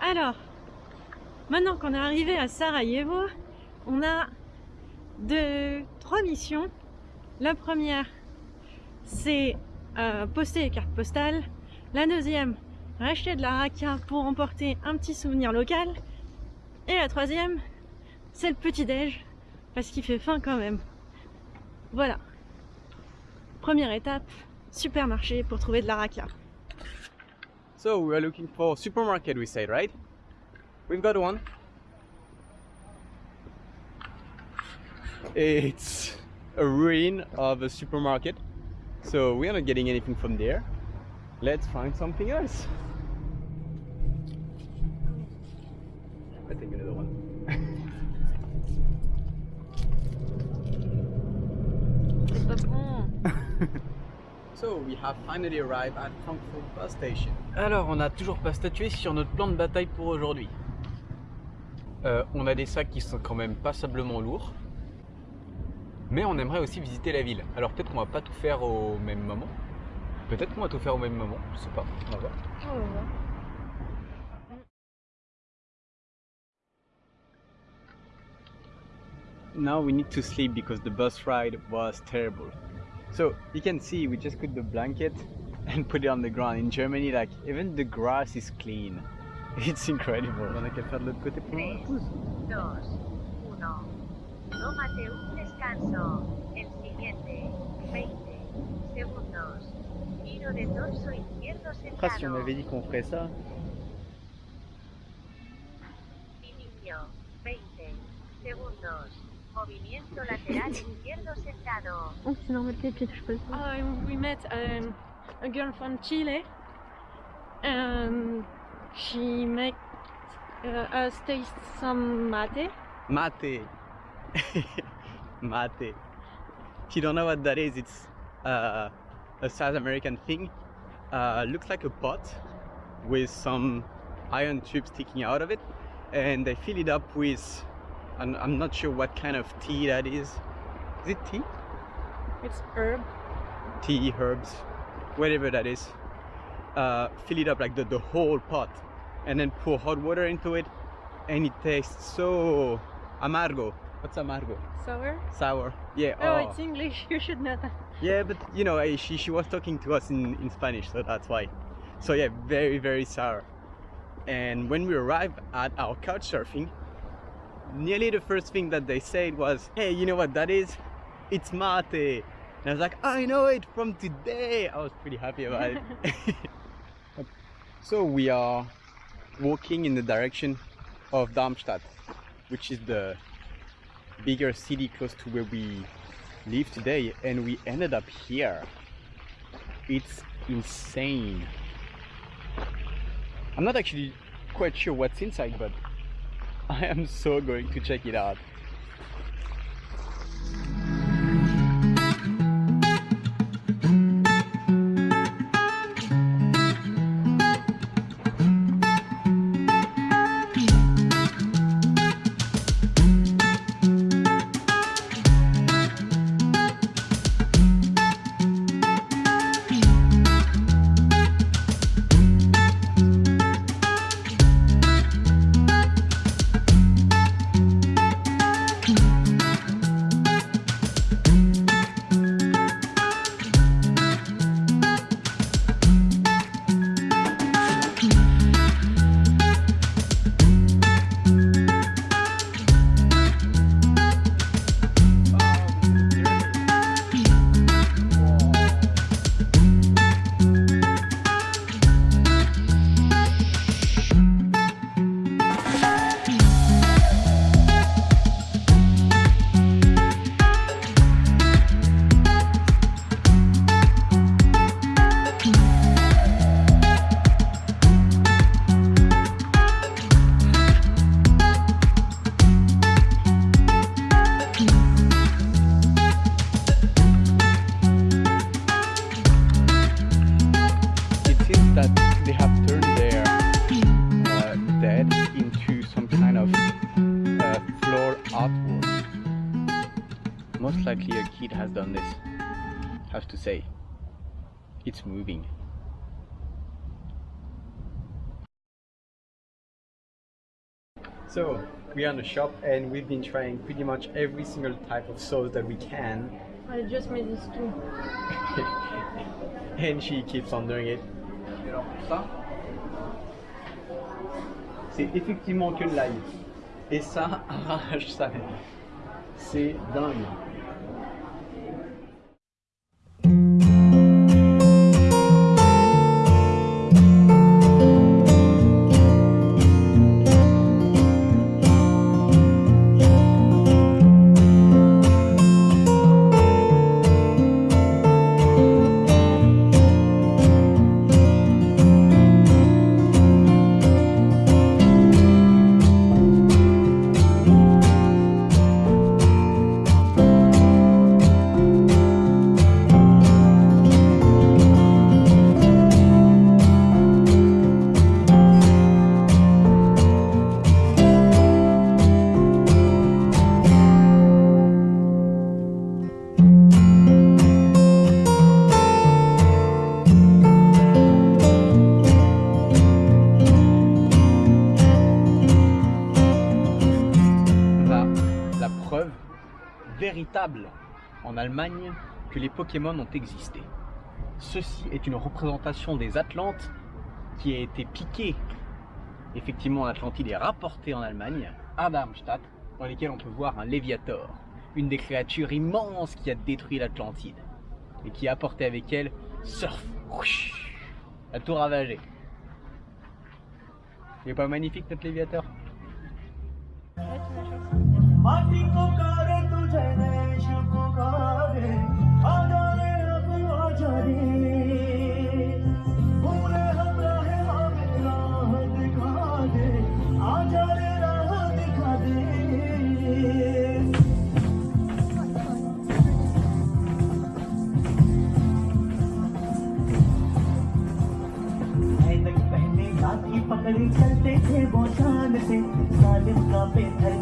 Alors, maintenant qu'on est arrivé à Sarajevo, on a deux, trois missions. La première, c'est euh, poster les cartes postales. La deuxième, racheter de la rakia pour emporter un petit souvenir local. Et la troisième, c'est le petit-déj, parce qu'il fait faim quand même. Voilà. Première étape, supermarché pour trouver de la rakia. So we are looking for supermarket we say, right? We've got one. It's a ruin of a supermarket. So we are not getting anything from there. Let's find something else. I think another one. So we have finally arrived at Frankfurt bus station. Alors, on n'a toujours pas statué sur notre plan de bataille pour aujourd'hui. Euh, on a des sacs qui sont quand même passablement lourds. Mais on aimerait aussi visiter la ville. Alors peut-être qu'on va pas tout faire au même moment. Peut-être qu'on va tout faire au même moment, je sais pas. On va voir. Now we need to sleep because the bus ride was terrible. So you can see we just put the blanket and put it on the ground. In Germany, like even the grass is clean. It's incredible. On a qu'à faire de l'autre côté pour la pause. 2, 1. Tómate un descanso. El siguiente, 20 segundos. Giro de torso izquierdo Après, si on avait dit qu'on ferait ça, Inicio, 20 segundos. Movimiento lateral izquierdo sentado. Oh, c'est normal que je peux uh, We met um, a girl from Chile and she made uh, us taste some mate. mate. mate. If you don't know what that is, it's uh, a South American thing. Uh, looks like a pot with some iron tubes sticking out of it, and they fill it up with. I'm, I'm not sure what kind of tea that is. Is it tea? It's herb. tea, herbs, whatever that is. Uh, fill it up like the, the whole pot and then pour hot water into it and it tastes so amargo. What's amargo? Sour. Sour. Yeah. Oh, it's English. You should know that. Yeah, but you know, eh, she, she was talking to us in, in Spanish, so that's why. So yeah, very, very sour. And when we arrived at our couch surfing, nearly the first thing that they said was, hey, you know what that is? It's mate. And I was like, I know it from today. I was pretty happy about it. so we are walking in the direction of Darmstadt, which is the bigger city close to where we live today and we ended up here it's insane i'm not actually quite sure what's inside but i am so going to check it out artwork. Most likely a kid has done this. Have to say, it's moving. So, we are in the shop and we've been trying pretty much every single type of sauce that we can. I just made this too. and she keeps on doing it. C'est effectivement que de. Et ça arrache mère. C'est dingue. Véritable en Allemagne que les Pokémon ont existé. Ceci est une représentation des Atlantes qui a été piquée. Effectivement en Atlantide et rapportée en Allemagne à Darmstadt, dans lesquelles on peut voir un Léviator, une des créatures immenses qui a détruit l'Atlantide et qui a apporté avec elle Surf, a tout ravagé. Il est pas magnifique notre Léviator? लाठी चलते थे वो शान से सालिम का पे थर